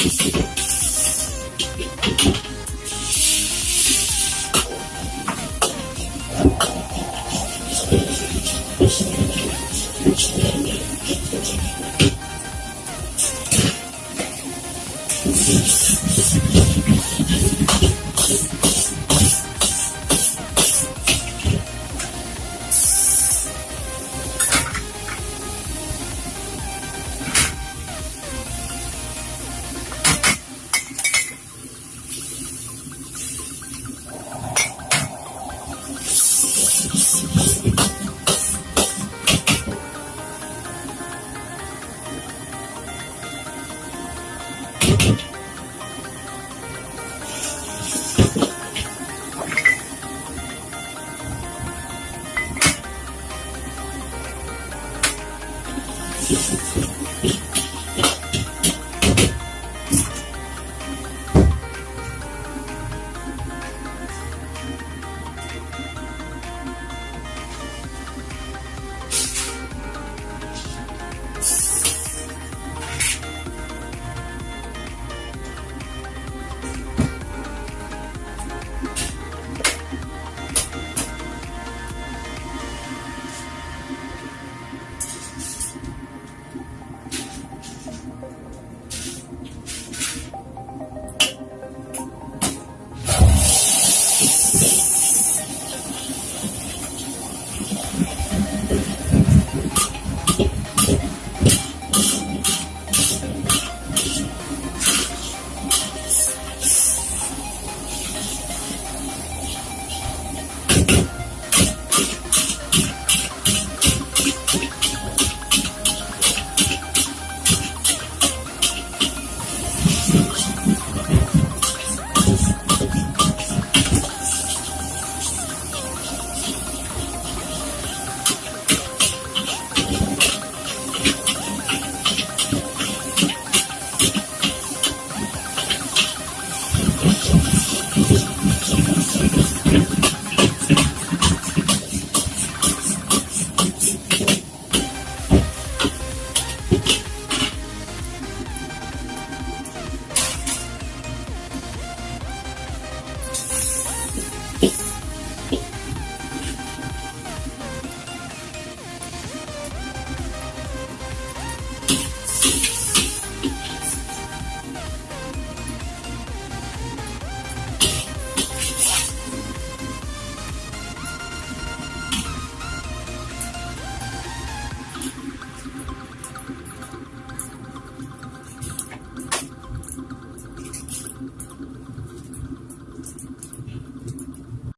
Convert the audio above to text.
Kiss it. person.